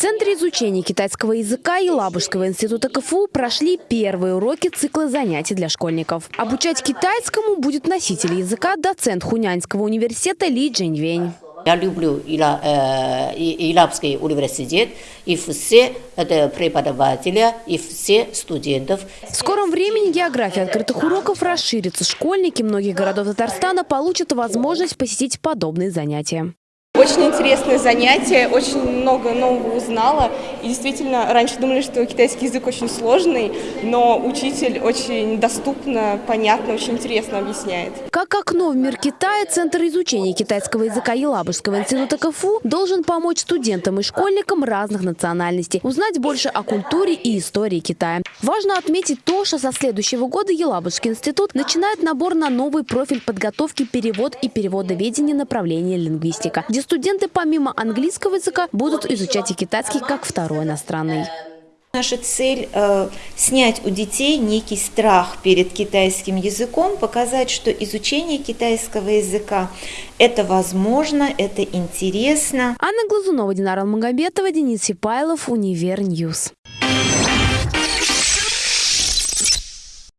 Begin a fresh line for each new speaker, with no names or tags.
Центре изучения китайского языка Елабужского института КФУ прошли первые уроки цикла занятий для школьников. Обучать китайскому будет носитель языка, доцент Хунянского университета Ли Джиньвень.
Я люблю Ила, э, Илабский университет и все это и все студентов.
В скором времени география открытых уроков расширится. Школьники многих городов Татарстана получат возможность посетить подобные занятия.
Очень интересное занятие, очень много нового узнала. И действительно, раньше думали, что китайский язык очень сложный, но учитель очень доступно, понятно, очень интересно объясняет.
Как окно в мир Китая, Центр изучения китайского языка Елабужского института КФУ должен помочь студентам и школьникам разных национальностей узнать больше о культуре и истории Китая. Важно отметить то, что со следующего года Елабужский институт начинает набор на новый профиль подготовки перевод и переводоведения направления лингвистика, где студенты помимо английского языка будут изучать и китайский как второй иностранный.
Наша цель э, снять у детей некий страх перед китайским языком, показать, что изучение китайского языка это возможно, это интересно.
Анна Глазунова, Динара Магомедова, Денис Сипайлов, Univer News.